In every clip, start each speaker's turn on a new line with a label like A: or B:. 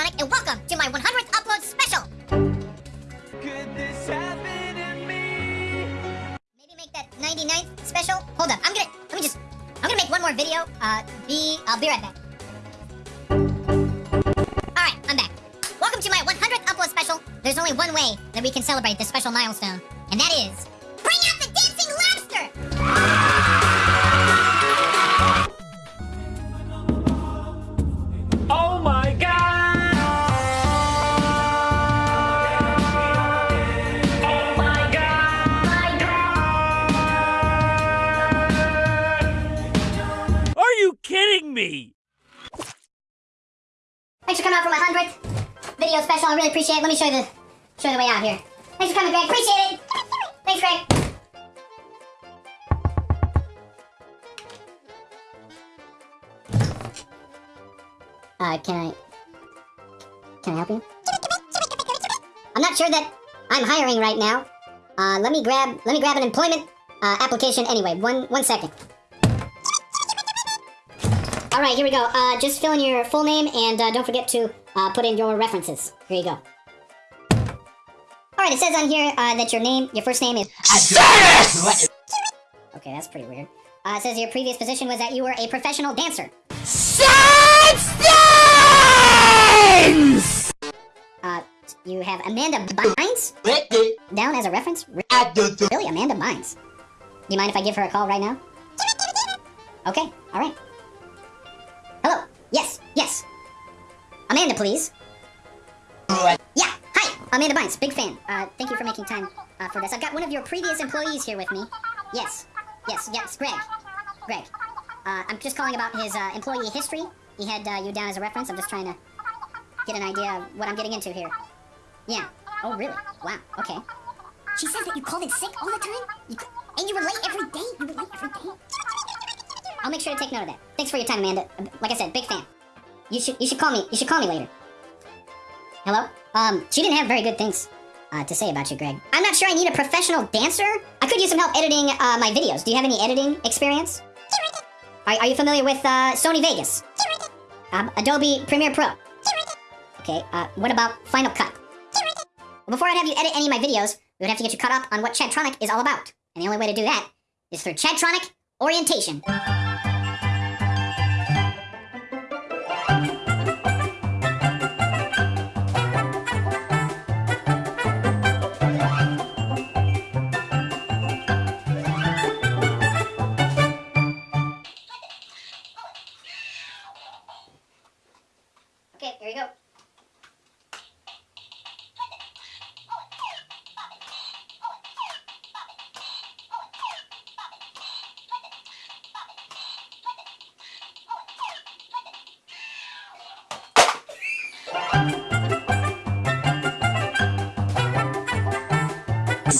A: Chadtronic, and welcome to my 100th upload special!
B: Could this happen to me?
A: Maybe make that 99th special? Hold up, I'm gonna, let me just, I'm gonna make one more video. Uh, be, I'll be right back. Alright, I'm back. Welcome to my 100th upload special. There's only one way that we can celebrate this special milestone, and that is... Bring out the dancing lobster! Thanks for coming out for my 100th video special. I really appreciate it. Let me show you the, show you the way out here. Thanks for coming, Greg. Appreciate it. Thanks, Greg. Uh, can I... Can I help you? I'm not sure that I'm hiring right now. Uh, let me grab... Let me grab an employment uh, application anyway. One, one second. All right, here we go. Uh, just fill in your full name and uh, don't forget to uh, put in your references. Here you go. All right, it says on here uh, that your name, your first name is. Okay, that's pretty weird. Uh, it says your previous position was that you were a professional dancer. Uh, you have Amanda Bynes down as a reference. Really, Amanda Bynes? Do you mind if I give her a call right now? Okay, all right. Yes. Amanda, please. Yeah. Hi. Amanda Bynes. Big fan. Uh, thank you for making time uh, for this. I've got one of your previous employees here with me. Yes. Yes. Yes. Greg. Greg. Uh, I'm just calling about his uh, employee history. He had uh, you down as a reference. I'm just trying to get an idea of what I'm getting into here. Yeah. Oh, really? Wow. Okay. She says that you called in sick all the time? You, and you were late every day? You were late every day? I'll make sure to take note of that. Thanks for your time, Amanda. Uh, Like I said, big fan. You should you should call me. You should call me later. Hello? Um, she didn't have very good things uh, to say about you, Greg. I'm not sure I need a professional dancer. I could use some help editing uh, my videos. Do you have any editing experience? Are, are you familiar with uh, Sony Vegas? Um, Adobe Premiere Pro? Okay, uh, what about Final Cut? Before I'd have you edit any of my videos, we would have to get you caught up on what Chadtronic is all about. And the only way to do that is through Chadtronic Orientation. Okay, here you go.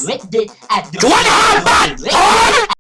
C: Ripped it at the